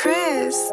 Chris.